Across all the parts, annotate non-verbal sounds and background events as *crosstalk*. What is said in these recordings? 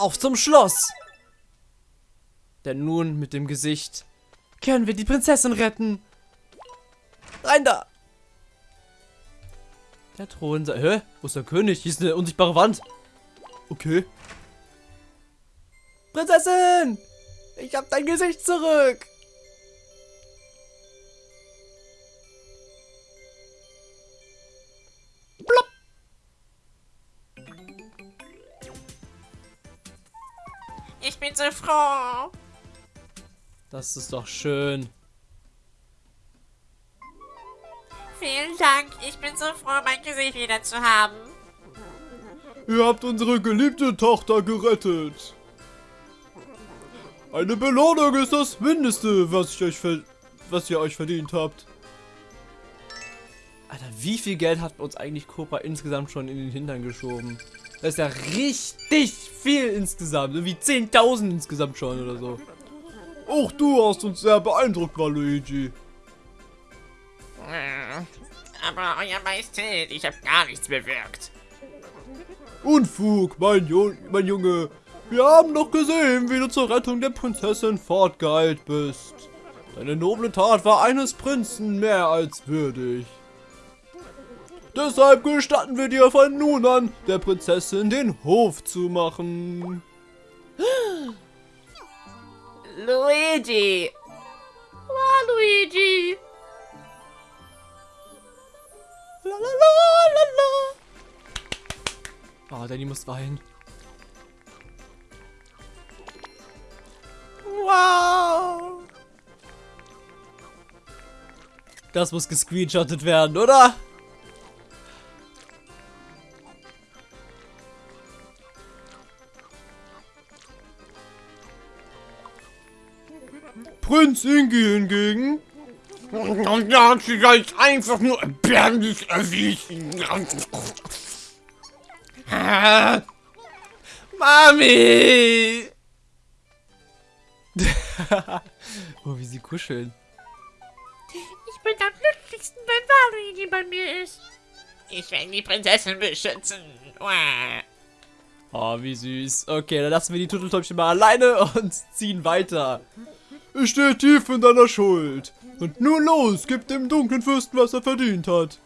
Auf zum Schloss! Denn nun mit dem Gesicht können wir die Prinzessin retten. Rein da! Der Thron. Hä? Wo ist der König? Hier ist eine unsichtbare Wand. Okay. Prinzessin! Ich hab dein Gesicht zurück! So froh. Das ist doch schön. Vielen Dank. Ich bin so froh, mein Gesicht wieder zu haben. Ihr habt unsere geliebte Tochter gerettet. Eine Belohnung ist das Mindeste, was, ich euch was ihr euch verdient habt. Alter, wie viel Geld hat uns eigentlich Cobra insgesamt schon in den Hintern geschoben? Das ist ja richtig viel insgesamt. Irgendwie 10.000 insgesamt schon oder so. Auch du hast uns sehr beeindruckt, Waluigi. Aber Euer Majestät, ich habe gar nichts bewirkt. Unfug, mein, jo mein Junge. Wir haben doch gesehen, wie du zur Rettung der Prinzessin fortgeeilt bist. Deine noble Tat war eines Prinzen mehr als würdig. Deshalb gestatten wir dir von nun an, der Prinzessin den Hof zu machen. *gasps* Luigi! Waluigi! Lalalala. Oh, Danny muss weinen. Wow! Das muss gescreenshottet werden, oder? Prinz Ingi hingegen Und ja, sie ist einfach nur erbärmlich erwiesen. Mami! *laughs* oh, wie sie kuscheln. Ich bin am glücklichsten, wenn Waluigi bei mir ist. Ich werde die Prinzessin beschützen. Oh, wie süß. Okay, dann lassen wir die Turteltäubchen mal alleine und ziehen weiter. Ich stehe tief in deiner Schuld. Und nun los, gib dem dunklen Fürsten, was er verdient hat.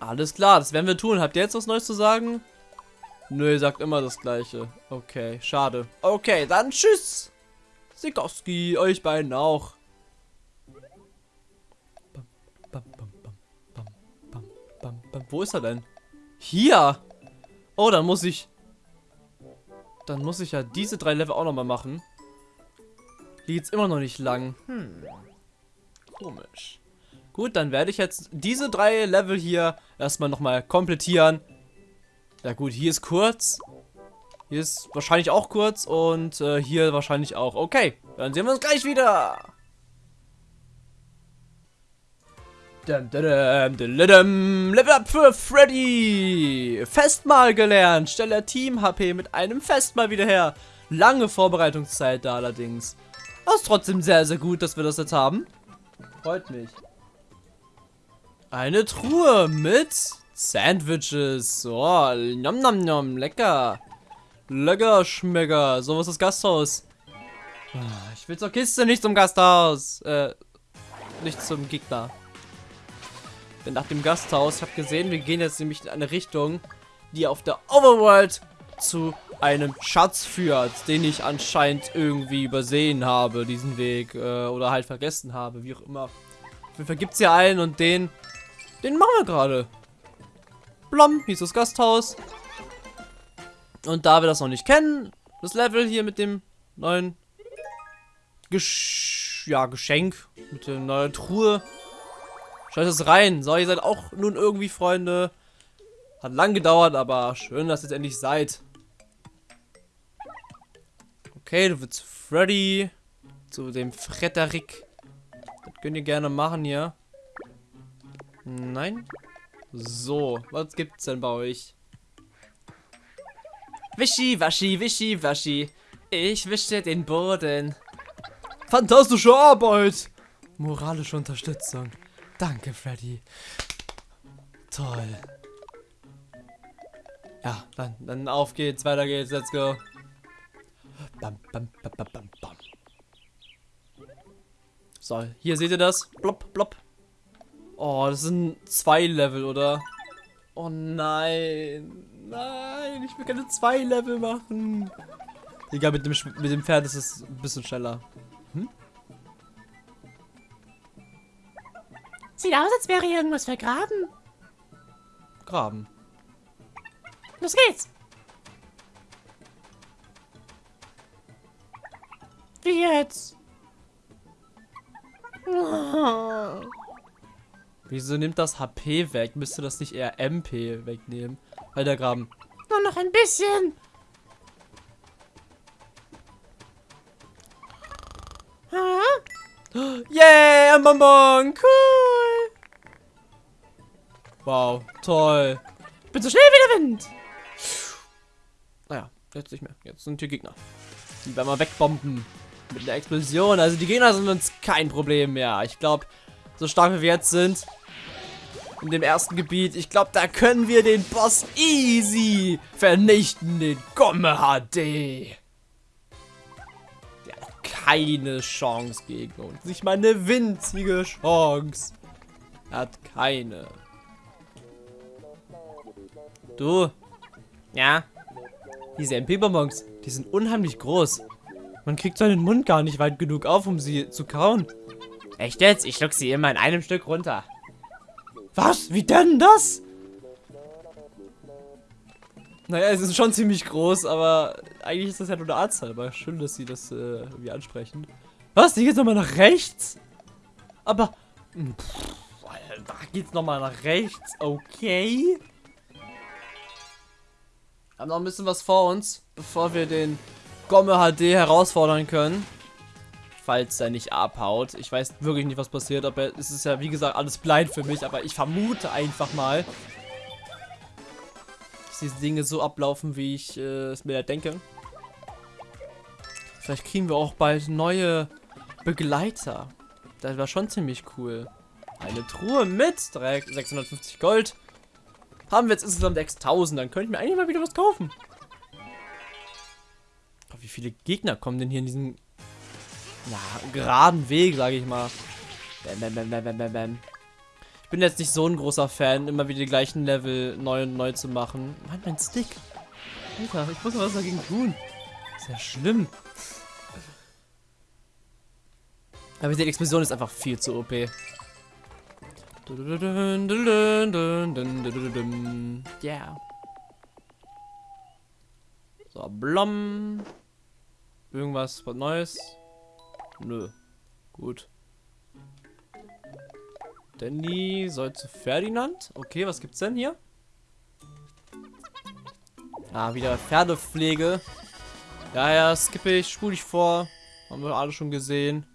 Alles klar, das werden wir tun. Habt ihr jetzt was Neues zu sagen? Nö, ihr sagt immer das Gleiche. Okay, schade. Okay, dann tschüss. Sikowski, euch beiden auch. Wo ist er denn? Hier. Oh, dann muss ich... Dann muss ich ja diese drei Level auch nochmal machen. Hier geht's immer noch nicht lang. Hm. Komisch. Gut, dann werde ich jetzt diese drei Level hier erstmal nochmal komplettieren. Ja gut, hier ist kurz. Hier ist wahrscheinlich auch kurz und äh, hier wahrscheinlich auch. Okay, dann sehen wir uns gleich wieder. Dum, dum, dum. Level up für Freddy. Festmahl gelernt. Stelle Team HP mit einem Festmahl wieder her. Lange Vorbereitungszeit da allerdings. Aber ist trotzdem sehr, sehr gut, dass wir das jetzt haben. Freut mich. Eine Truhe mit Sandwiches. Oh, nom nom nom, lecker. Lecker Schmecker. So, was ist das Gasthaus? Ah, Ich will zur Kiste, nicht zum Gasthaus. Äh, nicht zum Gegner. Nach dem Gasthaus, ich habe gesehen, wir gehen jetzt nämlich in eine Richtung, die auf der Overworld zu einem Schatz führt, den ich anscheinend irgendwie übersehen habe, diesen Weg, äh, oder halt vergessen habe, wie auch immer. Auf jeden Fall gibt es hier einen und den, den machen wir gerade. Blom, ist das Gasthaus. Und da wir das noch nicht kennen, das Level hier mit dem neuen Gesch ja, Geschenk, mit der neuen Truhe. Schaut es rein. So, ihr seid auch nun irgendwie Freunde. Hat lang gedauert, aber schön, dass ihr jetzt endlich seid. Okay, du willst Freddy zu dem Frederik. Das könnt ihr gerne machen hier. Nein? So, was gibt's denn bei euch? Wischi, waschi, wischi, waschi. Ich wische den Boden. Fantastische Arbeit. Moralische Unterstützung. Danke, Freddy. Toll. Ja, dann, dann auf geht's, weiter geht's, let's go. Bam, bam, bam. So, hier seht ihr das. Blop, blop. Oh, das sind zwei Level, oder? Oh nein. Nein, ich will keine zwei Level machen. Egal, mit dem, mit dem Pferd ist es ein bisschen schneller. Sieht aus, als wäre hier irgendwas vergraben. Graben. Los geht's. Wie jetzt? Oh. *laughs* Wieso nimmt das HP weg? Müsste das nicht eher MP wegnehmen? Der Graben. Nur noch ein bisschen. Hm? Yeah, ein Bonbon! Cool! Wow, toll. Bin so schnell wie der Wind. Naja, jetzt nicht mehr. Jetzt sind hier Gegner. Die werden wir wegbomben. Mit einer Explosion. Also die Gegner sind uns kein Problem mehr. Ich glaube, so stark wie wir jetzt sind, in dem ersten Gebiet, ich glaube, da können wir den Boss easy vernichten. Den Gomme HD. Der hat keine Chance gegen uns. Nicht mal eine winzige Chance. Er hat keine. Du. Ja. Diese MP-Bonbons, die sind unheimlich groß. Man kriegt seinen Mund gar nicht weit genug auf, um sie zu kauen. Echt jetzt? Ich schluck sie immer in einem Stück runter. Was? Wie denn das? Naja, es ist schon ziemlich groß, aber eigentlich ist das ja nur eine Artzahl. Aber schön, dass sie das äh, irgendwie ansprechen. Was? Die geht nochmal nach rechts? Aber... hm, Pff, da geht's nochmal nach rechts. Okay. Haben noch ein bisschen was vor uns, bevor wir den Gomme HD herausfordern können. Falls er nicht abhaut. Ich weiß wirklich nicht, was passiert, aber es ist ja, wie gesagt, alles blind für mich, aber ich vermute einfach mal, dass diese Dinge so ablaufen, wie ich äh, es mir denke. Vielleicht kriegen wir auch bald neue Begleiter. Das war schon ziemlich cool. Eine Truhe mit direkt 650 Gold. Haben wir jetzt insgesamt 6000, dann könnte ich mir eigentlich mal wieder was kaufen. Wie viele Gegner kommen denn hier in diesen ja, geraden Weg, sage ich mal. Bam, bam, bam. Ich bin jetzt nicht so ein großer Fan, immer wieder die gleichen Level neu und neu zu machen. Mann, mein Stick. Alter, ich muss was dagegen tun. Ist ja schlimm. Aber die Explosion ist einfach viel zu OP. Yeah. So, blom. Irgendwas was Neues? Nö. Gut. Danny soll zu Ferdinand. Okay, was gibt's denn hier? Ah, wieder Pferdepflege. Ja, ja, skippe ich, spule ich vor. Haben wir alle schon gesehen.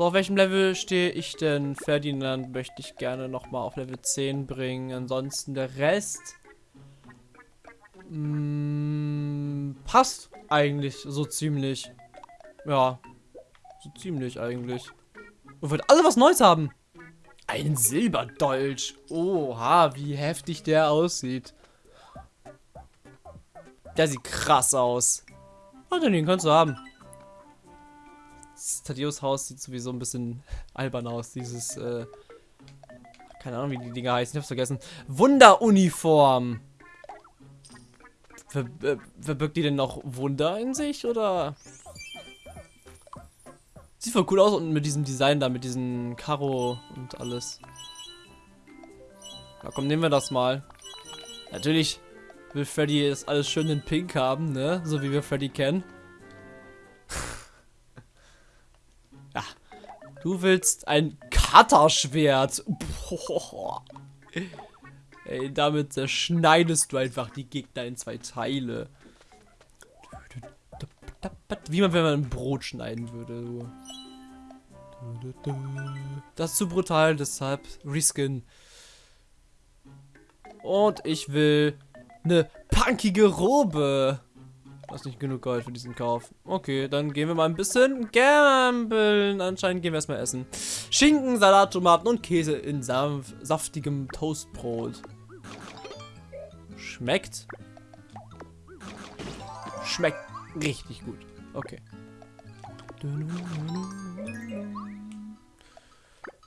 So, auf welchem Level stehe ich denn? Ferdinand möchte ich gerne nochmal auf Level 10 bringen. Ansonsten der Rest. Mm, passt eigentlich so ziemlich. Ja. So ziemlich eigentlich. Und wird alle was Neues haben. Ein Silberdolch. Oha, wie heftig der aussieht. Der sieht krass aus. Oh, den kannst du haben. Das Thaddeus Haus sieht sowieso ein bisschen albern aus. Dieses, äh, keine Ahnung, wie die Dinger heißen. Ich hab's vergessen. Wunderuniform. Ver äh, verbirgt die denn noch Wunder in sich, oder? Sieht voll cool aus und mit diesem Design da, mit diesem Karo und alles. Na komm, nehmen wir das mal. Natürlich will Freddy das alles schön in Pink haben, ne? So wie wir Freddy kennen. Du willst ein Cutterschwert. Boah. Ey, damit zerschneidest du einfach die Gegner in zwei Teile. Wie man, wenn man ein Brot schneiden würde. Das ist zu brutal, deshalb reskin. Und ich will eine punkige Robe. Das ist nicht genug Gold für diesen Kauf. Okay, dann gehen wir mal ein bisschen gambeln. Anscheinend gehen wir erstmal essen. Schinken, Salat, Tomaten und Käse in sanf saftigem Toastbrot. schmeckt. Schmeckt richtig gut. Okay.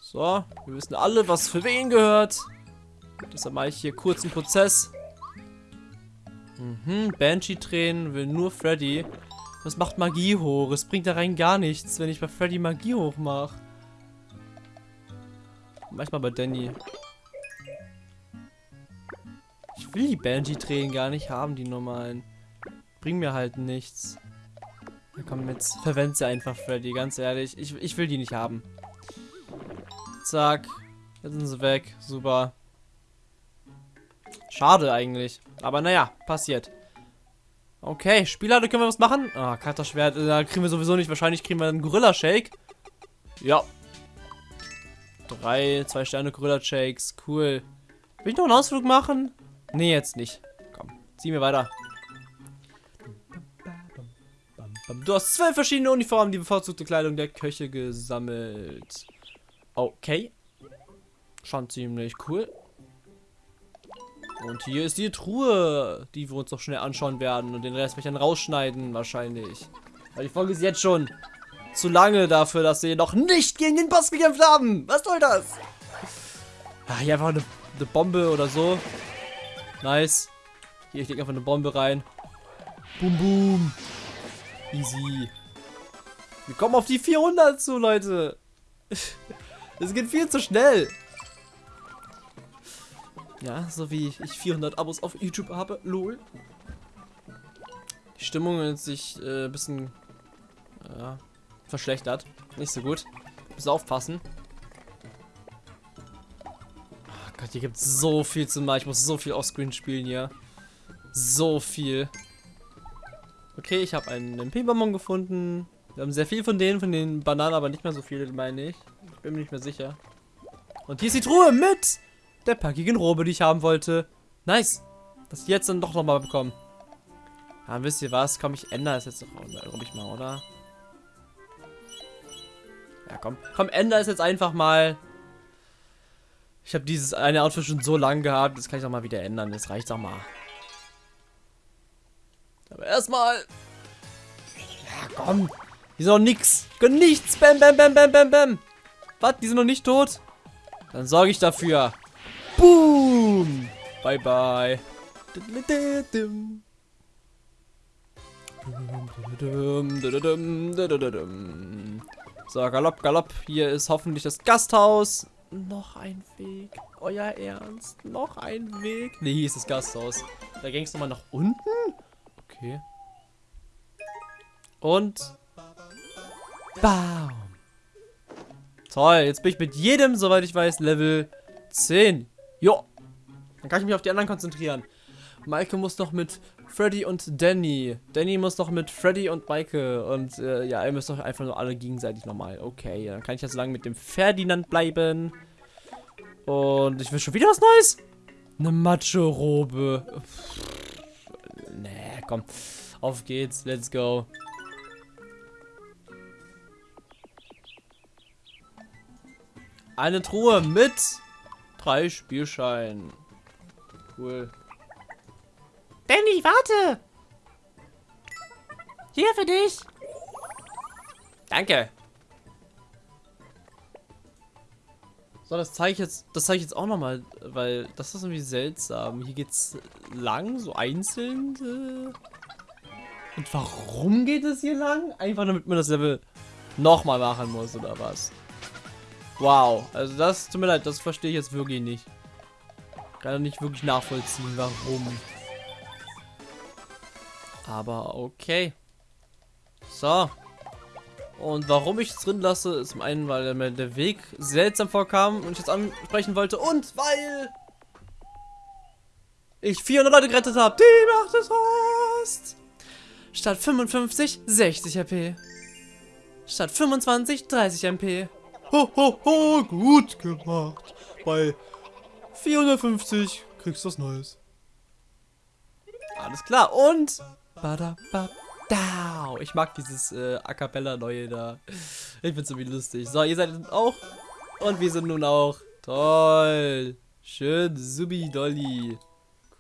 So, wir wissen alle, was für wen gehört. Deshalb mache ich hier kurz einen Prozess. Mhm, Banshee-Tränen will nur Freddy. Das macht Magie hoch. Es bringt da rein gar nichts, wenn ich bei Freddy Magie hoch mache. Manchmal bei Danny. Ich will die Banshee-Tränen gar nicht haben, die normalen. Bringen mir halt nichts. Ja, komm, jetzt verwend sie einfach, Freddy, ganz ehrlich. Ich, ich will die nicht haben. Zack. Jetzt sind sie weg. Super. Schade eigentlich. Aber naja, passiert. Okay, Spieler, da können wir was machen. Ah, Katterschwert, äh, da kriegen wir sowieso nicht. Wahrscheinlich kriegen wir einen Gorilla-Shake. Ja. Drei, zwei Sterne Gorilla-Shakes. Cool. Will ich noch einen Ausflug machen? Nee, jetzt nicht. Komm, zieh mir weiter. Du hast zwölf verschiedene Uniformen, die bevorzugte Kleidung der Köche gesammelt. Okay. Schon ziemlich cool. Und hier ist die Truhe, die wir uns noch schnell anschauen werden. Und den Rest werde ich dann rausschneiden, wahrscheinlich. Weil die Folge ist jetzt schon zu lange dafür, dass wir noch nicht gegen den Boss gekämpft haben. Was soll das? Ah, hier einfach eine, eine Bombe oder so. Nice. Hier, ich lege einfach eine Bombe rein. Boom, boom. Easy. Wir kommen auf die 400 zu, Leute. *laughs* Das geht viel zu schnell. Ja, so wie ich 400 Abos auf YouTube habe. Lol. Die Stimmung hat sich äh, ein bisschen äh, verschlechtert. Nicht so gut. Muss aufpassen. Oh Gott, hier gibt es so viel zu machen. Ich muss so viel Offscreen spielen hier. So viel. Okay, ich habe einen MP-Bonbon gefunden. Wir haben sehr viel von denen, von den Bananen, aber nicht mehr so viele, meine ich. Ich bin mir nicht mehr sicher. Und hier ist die Truhe mit der packigen Robe, die ich haben wollte. Nice. Dass ich jetzt dann doch nochmal bekommen. Ja, wisst ihr was? Komm, ich ändere es jetzt doch, glaube ich mal, oder? Ja, komm. Komm, ändere es jetzt einfach mal. Ich habe dieses eine Outfit schon so lange gehabt. Das kann ich doch mal wieder ändern. Das reicht doch mal. Aber erstmal. Ja, komm. Die sind noch nix. Die können nichts. Bam, bam, bam, bam, bam, bam. Was? Die sind noch nicht tot? Dann sorge ich dafür. Boom. Bye, bye. So, galopp, galopp. Hier ist hoffentlich das Gasthaus. Noch ein Weg. Euer Ernst? Noch ein Weg? Ne, hier ist das Gasthaus. Da ging es nochmal nach unten? Okay. Und... Bam. Toll, jetzt bin ich mit jedem, soweit ich weiß, Level 10. Jo. Dann kann ich mich auf die anderen konzentrieren. Maike muss noch mit Freddy und Danny. Danny muss noch mit Freddy und Maike. Und äh, ja, ihr müsst doch einfach nur alle gegenseitig nochmal. Okay, dann kann ich ja so lange mit dem Ferdinand bleiben. Und ich will schon wieder was Neues. Eine Macho-Robe. Nee, komm. Auf geht's. Let's go. Eine Truhe mit drei Spielscheinen. Cool. Danny, warte! Hier für dich! Danke. So, das zeige ich jetzt, das zeige ich jetzt auch nochmal, weil das ist irgendwie seltsam. Hier geht's lang, so einzeln. Äh. Und warum geht es hier lang? Einfach damit man das Level nochmal machen muss, oder was? Wow, also das, tut mir leid, das verstehe ich jetzt wirklich nicht. Kann nicht wirklich nachvollziehen, warum. Aber okay. So. Und warum ich es drin lasse, ist zum einen, weil mir der Weg seltsam vorkam und ich jetzt ansprechen wollte und weil ich 400 Leute gerettet habe. Die macht es fast. Statt 55, 60 HP. Statt 25, 30 MP. Ho, ho, ho, gut gemacht. Bei 450 kriegst du was Neues. Alles klar. Und Badabadau. Ich mag dieses äh, A Cappella neue da. Ich find's irgendwie lustig. So, ihr seid auch. Und wir sind nun auch. Toll. Schön, subi dolly.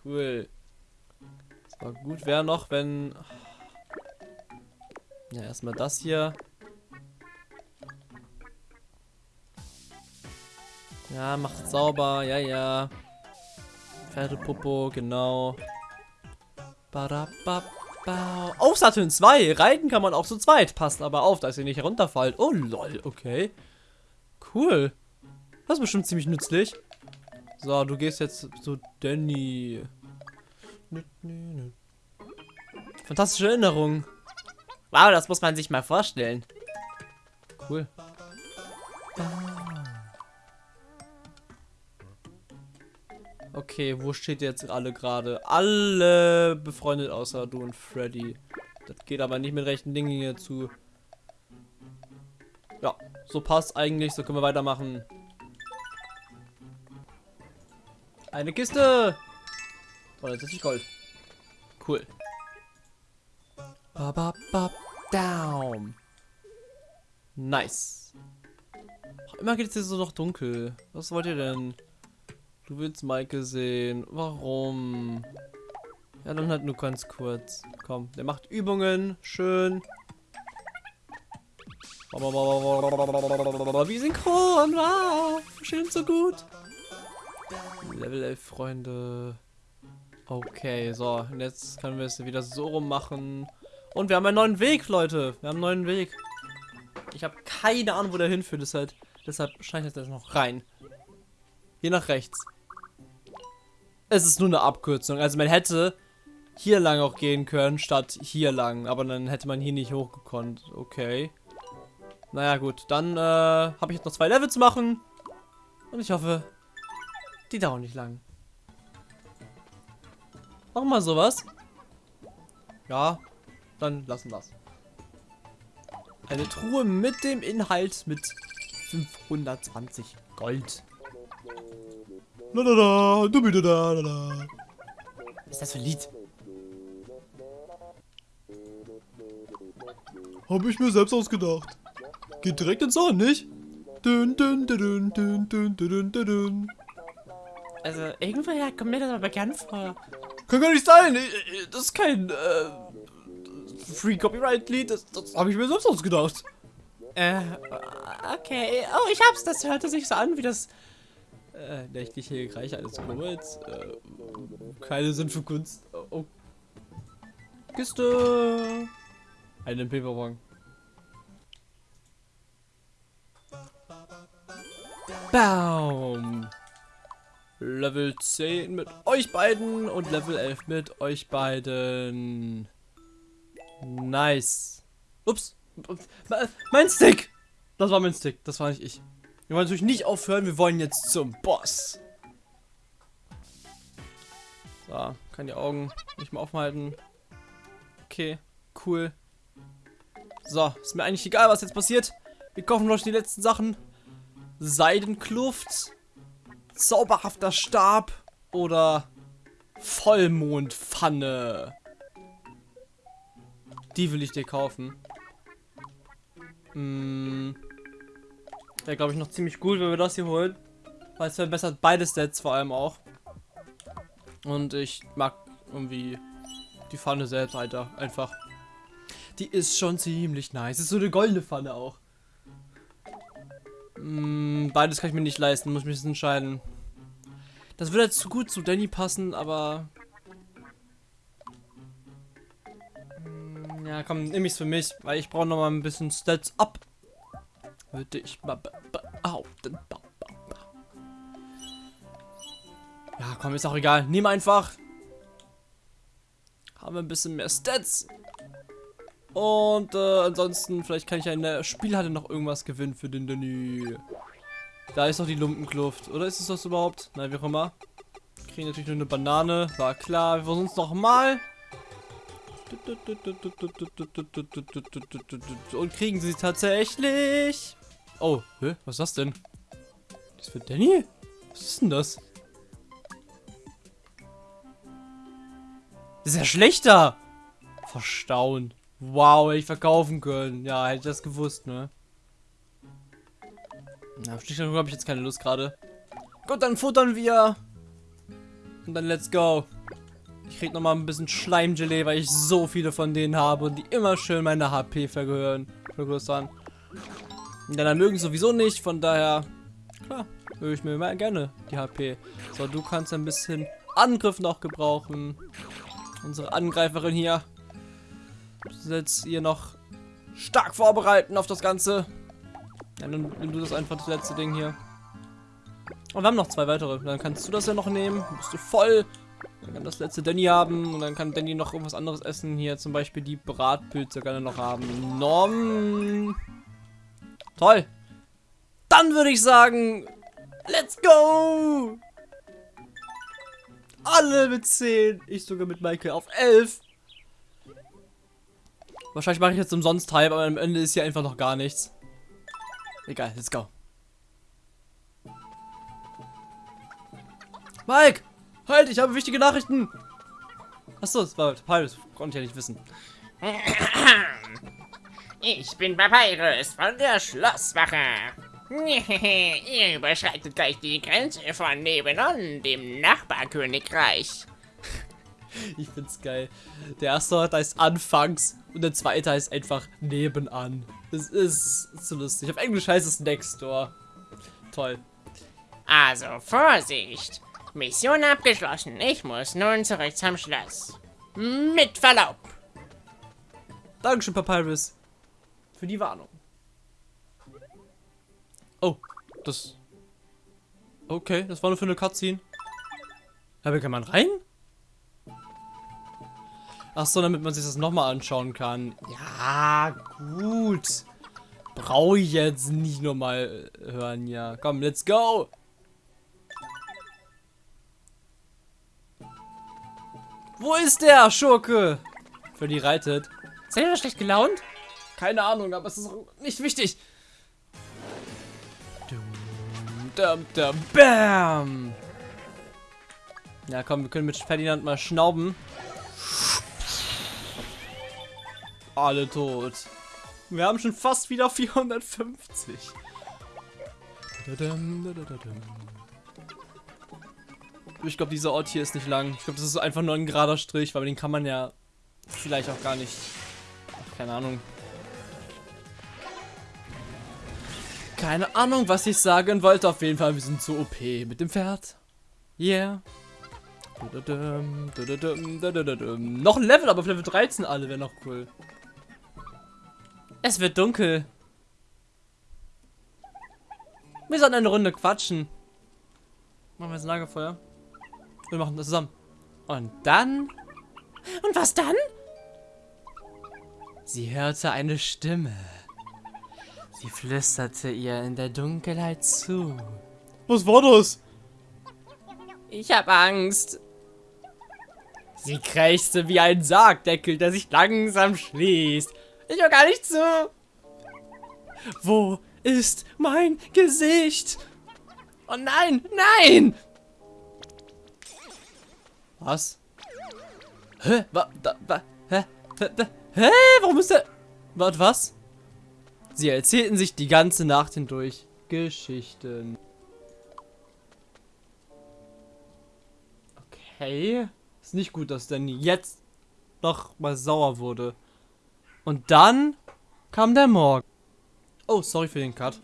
Cool. So, gut wäre noch, wenn... Ja, erstmal das hier. Ja, macht sauber, ja, ja. Pferdepopo, genau. Badababa. Oh, Saturn 2. Reiten kann man auch zu zweit. Passt aber auf, dass ihr nicht herunterfallt. Oh, lol, okay. Cool. Das ist bestimmt ziemlich nützlich. So, du gehst jetzt zu Danny. Fantastische Erinnerung. Wow, das muss man sich mal vorstellen. Cool. Okay, wo steht jetzt alle gerade? Alle befreundet außer du und Freddy. Das geht aber nicht mit rechten Dingen hier zu. Ja, so passt eigentlich. So können wir weitermachen. Eine Kiste! Oh, jetzt ist Gold. Cool. Ba, ba, ba, down. Nice. Immer geht es hier so noch dunkel. Was wollt ihr denn? Du willst Maike sehen. Warum? Ja, dann halt nur ganz kurz. Komm, der macht Übungen. Schön. Wie synchron. Wow. Schön so gut. Level 11 Freunde. Okay, so. Und jetzt können wir es wieder so rum machen. Und wir haben einen neuen Weg, Leute. Wir haben einen neuen Weg. Ich habe keine Ahnung, wo der hinführt. Deshalb, deshalb schneide ich jetzt noch rein. Hier nach rechts. Es ist nur eine Abkürzung. Also man hätte hier lang auch gehen können, statt hier lang. Aber dann hätte man hier nicht hochgekonnt. Okay. Naja, gut. Dann äh, habe ich jetzt noch zwei Level zu machen. Und ich hoffe, die dauern nicht lang. Mach mal sowas. Ja, dann lassen wir Eine Truhe mit dem Inhalt mit 520 Gold. La la, du bitte da, la la. Was ist das für ein Lied? Hab ich mir selbst ausgedacht. Geht direkt ins Ohr, nicht? Dün, dün, dün, dün, dün, dün, dün. Also, irgendwoher kommt mir das aber bekannt vor. Kann gar nicht sein. Das ist kein äh, Free Copyright Lied. Das, das habe ich mir selbst ausgedacht. Äh, okay. Oh, ich hab's. Das hörte sich so an wie das. Äh, nächtliche Reiche eines Knubbels. Äh, keine Sinn für Kunst. Oh, oh. Kiste. Einen Paperbon. Baum. Level 10 mit euch beiden und Level 11 mit euch beiden. Nice. Ups. Me- Mein Stick. Das war mein Stick. Das war nicht ich. Wir wollen natürlich nicht aufhören. Wir wollen jetzt zum Boss. So, kann die Augen nicht mehr aufhalten. Okay, cool. So, ist mir eigentlich egal, was jetzt passiert. Wir kaufen noch die letzten Sachen. Seidenkluft, zauberhafter Stab oder Vollmondpfanne. Die will ich dir kaufen. Hm. Wäre, glaube ich, noch ziemlich gut, wenn wir das hier holen. Weil es verbessert beide Stats vor allem auch. Und ich mag irgendwie die Pfanne selbst, Alter. Einfach. Die ist schon ziemlich nice. Ist so eine goldene Pfanne auch. Mm, beides kann ich mir nicht leisten, muss mich entscheiden. Das würde jetzt zu gut zu Danny passen, aber. Mm, Ja, komm, nehme ich's für mich, weil ich brauche noch mal ein bisschen Stats ab. Würde ich mal be- behaupten. Ja, komm, ist auch egal. Nimm einfach. Haben wir ein bisschen mehr Stats. Und äh, ansonsten, vielleicht kann ich ja in der Spielhalle noch irgendwas gewinnen für den Danny. Da ist noch die Lumpenkluft. Oder ist es das überhaupt? Nein, wie auch immer. Kriegen natürlich nur eine Banane. War klar. Wir versuchen es nochmal. Und kriegen sie tatsächlich. Oh, hä? Was ist das denn? Das für Danny? Was ist denn das? Das ist ja schlechter. Verstauen. Wow, hätte ich verkaufen können. Ja, hätte ich das gewusst, ne? Na, auf Stichwort habe ich jetzt keine Lust gerade. Gut, dann futtern wir. Und dann let's go. Ich krieg nochmal ein bisschen Schleimgelee, weil ich so viele von denen habe und die immer schön meine HP vergrößern. Und dann mögen sowieso nicht, von daher, klar, höre ich mir immer gerne die HP. So, du kannst ein bisschen Angriff noch gebrauchen. Unsere Angreiferin hier. Setzt ihr noch stark vorbereiten auf das Ganze. Ja, dann nimm du das einfach das letzte Ding hier. Und wir haben noch zwei weitere. Dann kannst du das ja noch nehmen. Bist du voll. Dann kann das letzte Danny haben. Und dann kann Danny noch irgendwas anderes essen. Hier zum Beispiel die Bratpilze er noch haben. Nom. Toll. Dann würde ich sagen, let's go. Alle mit 10. Ich sogar mit Michael auf 11. Wahrscheinlich mache ich jetzt umsonst halb, aber am Ende ist hier einfach noch gar nichts. Egal, let's go. Mike! Halt, ich habe wichtige Nachrichten! Achso, das war Papyrus. Konnte ich ja nicht wissen. Ich bin Papyrus von der Schlosswache. *laughs* Ihr überschreitet gleich die Grenze von nebenan, dem Nachbarkönigreich. *laughs* Ich find's geil. Der erste Ort heißt anfangs und der zweite heißt einfach nebenan. Das ist so lustig. Auf Englisch heißt es next door. Toll. Also, Vorsicht. Mission abgeschlossen. Ich muss nun zurück zum Schloss. Mit Verlaub. Dankeschön, Papyrus. Für die Warnung. Oh, das... Okay, das war nur für eine Cutscene. Aber kann man rein? Ach so, damit man sich das nochmal anschauen kann. Ja, gut. Brauche ich jetzt nicht nochmal hören, ja. Komm, let's go. Wo ist der Schurke? Für die reitet. Ist er schlecht gelaunt? Keine Ahnung, aber es ist nicht wichtig. Bam. Ja, komm, wir können mit Ferdinand mal schnauben. Alle tot. Wir haben schon fast wieder 450. Ich glaube, dieser Ort hier ist nicht lang. Ich glaube, das ist einfach nur ein gerader Strich, weil den kann man ja vielleicht auch gar nicht. Keine Ahnung. Keine Ahnung, was ich sagen wollte. Auf jeden Fall, wir sind zu OP mit dem Pferd. Yeah. Noch ein Level, aber auf Level 13 alle wäre noch cool. Es wird dunkel. Wir sollten eine Runde quatschen. Machen wir jetzt ein Lagerfeuer. Wir machen das zusammen. Und dann... Und was dann? Sie hörte eine Stimme. Sie flüsterte ihr in der Dunkelheit zu. Was war das? Ich hab Angst. Sie krächzte wie ein Sargdeckel, der sich langsam schließt. Ich höre gar nicht zu. Wo ist mein Gesicht? Oh nein, nein! Was? Hä? Wa, da, wa, hä? Hä? Hä? Warum ist der... Was, was? Sie erzählten sich die ganze Nacht hindurch Geschichten. Okay. Ist nicht gut, dass Danny jetzt noch mal sauer wurde. Und dann kam der Morgen. Oh, sorry für den Cut.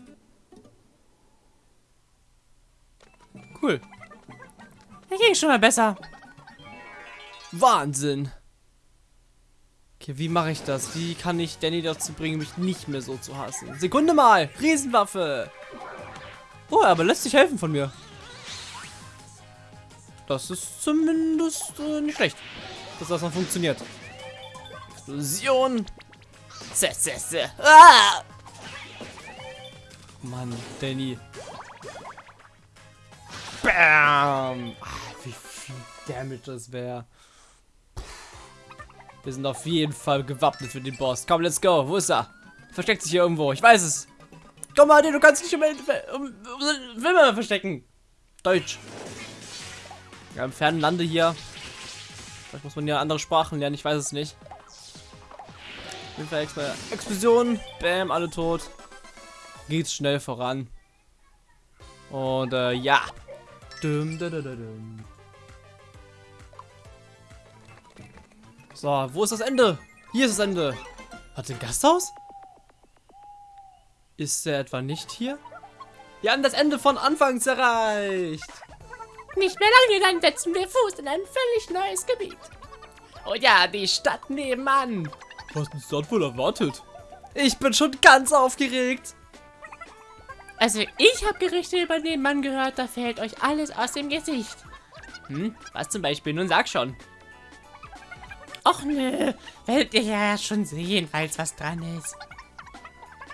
Cool. Er ging schon mal besser. Wahnsinn. Okay, wie mache ich das? Wie kann ich Danny dazu bringen, mich nicht mehr so zu hassen? Sekunde mal. Riesenwaffe. Oh, aber lässt sich helfen von mir. Das ist zumindest äh, nicht schlecht. Dass das noch funktioniert. Explosion. Zä, zä, zä. Ah! Mann, Danny. Bam! Ah, wie viel Damage das wäre. Wir sind auf jeden Fall gewappnet für den Boss. Komm, let's go. Wo ist er? Versteckt sich hier irgendwo. Ich weiß es. Komm mal, du kannst dich um, um, um Wilma verstecken. Deutsch. Ja, im fernen Lande hier. Vielleicht muss man ja andere Sprachen lernen. Ich weiß es nicht. Auf jeden Fall Expl Explosion. Bam, alle tot. Geht's schnell voran. Und äh, ja. Dum, da, da, da, dum. So, wo ist das Ende? Hier ist das Ende. Hat ein Gasthaus? Ist er etwa nicht hier? Wir haben das Ende von Anfangs erreicht. Nicht mehr lange, dann setzen wir Fuß in ein völlig neues Gebiet. Oh ja, die Stadt nebenan. Was uns dort wohl erwartet? Ich bin schon ganz aufgeregt. Also ich habe Gerüchte über den Mann gehört, da fällt euch alles aus dem Gesicht. Hm, was zum Beispiel? Nun sag schon. Och nö, werdet ihr ja schon sehen, falls was dran ist.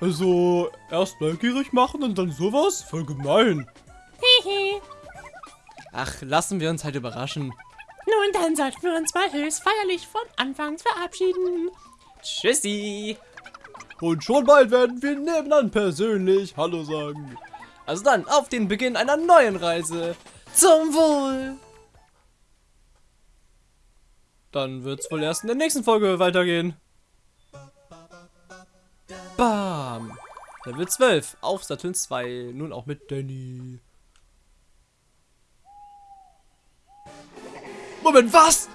Also, erst neugierig machen und dann sowas? Voll gemein. Hehe. Ach, lassen wir uns halt überraschen. Nun, dann sollten wir uns mal höchst feierlich von Anfangs verabschieden. Tschüssi. Und schon bald werden wir nebenan persönlich Hallo sagen. Also dann, auf den Beginn einer neuen Reise. Zum Wohl. Dann wird's wohl erst in der nächsten Folge weitergehen. Bam. Level 12 auf Saturn 2. Nun auch mit Danny. Moment, was?